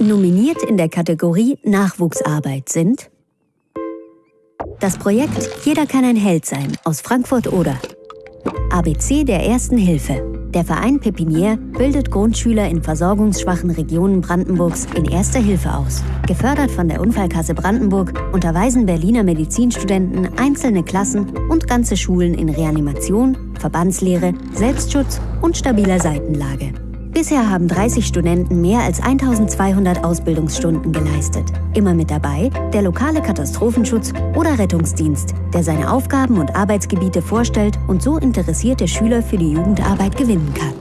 Nominiert in der Kategorie Nachwuchsarbeit sind das Projekt Jeder kann ein Held sein aus Frankfurt-Oder. ABC der Ersten Hilfe. Der Verein Pepinier bildet Grundschüler in versorgungsschwachen Regionen Brandenburgs in Erster Hilfe aus. Gefördert von der Unfallkasse Brandenburg unterweisen Berliner Medizinstudenten einzelne Klassen und ganze Schulen in Reanimation, Verbandslehre, Selbstschutz und stabiler Seitenlage. Bisher haben 30 Studenten mehr als 1200 Ausbildungsstunden geleistet. Immer mit dabei der lokale Katastrophenschutz oder Rettungsdienst, der seine Aufgaben und Arbeitsgebiete vorstellt und so interessierte Schüler für die Jugendarbeit gewinnen kann.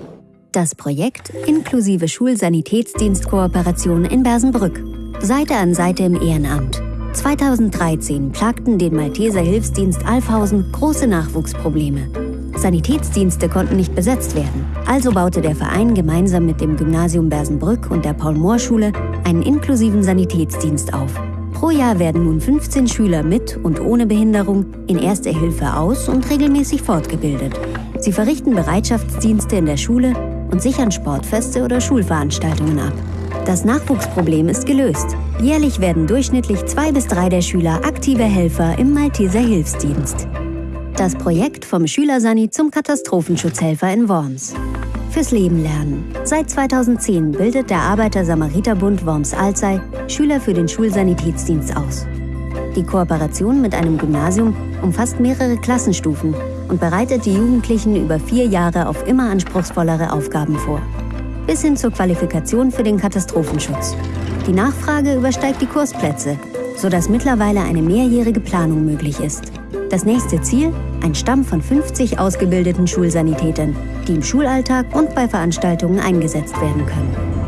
Das Projekt inklusive Schulsanitätsdienstkooperation in Bersenbrück. Seite an Seite im Ehrenamt. 2013 plagten den Malteser Hilfsdienst Alfhausen große Nachwuchsprobleme. Sanitätsdienste konnten nicht besetzt werden. Also baute der Verein gemeinsam mit dem Gymnasium Bersenbrück und der Paul-Mohr-Schule einen inklusiven Sanitätsdienst auf. Pro Jahr werden nun 15 Schüler mit und ohne Behinderung in Erster Hilfe aus und regelmäßig fortgebildet. Sie verrichten Bereitschaftsdienste in der Schule und sichern Sportfeste oder Schulveranstaltungen ab. Das Nachwuchsproblem ist gelöst. Jährlich werden durchschnittlich zwei bis drei der Schüler aktive Helfer im Malteser Hilfsdienst. Das Projekt vom Schülersani zum Katastrophenschutzhelfer in Worms. Fürs Leben lernen. Seit 2010 bildet der Arbeiter-Samariter-Bund Worms-Alzey Schüler für den Schulsanitätsdienst aus. Die Kooperation mit einem Gymnasium umfasst mehrere Klassenstufen und bereitet die Jugendlichen über vier Jahre auf immer anspruchsvollere Aufgaben vor. Bis hin zur Qualifikation für den Katastrophenschutz. Die Nachfrage übersteigt die Kursplätze, sodass mittlerweile eine mehrjährige Planung möglich ist. Das nächste Ziel? Ein Stamm von 50 ausgebildeten Schulsanitätern, die im Schulalltag und bei Veranstaltungen eingesetzt werden können.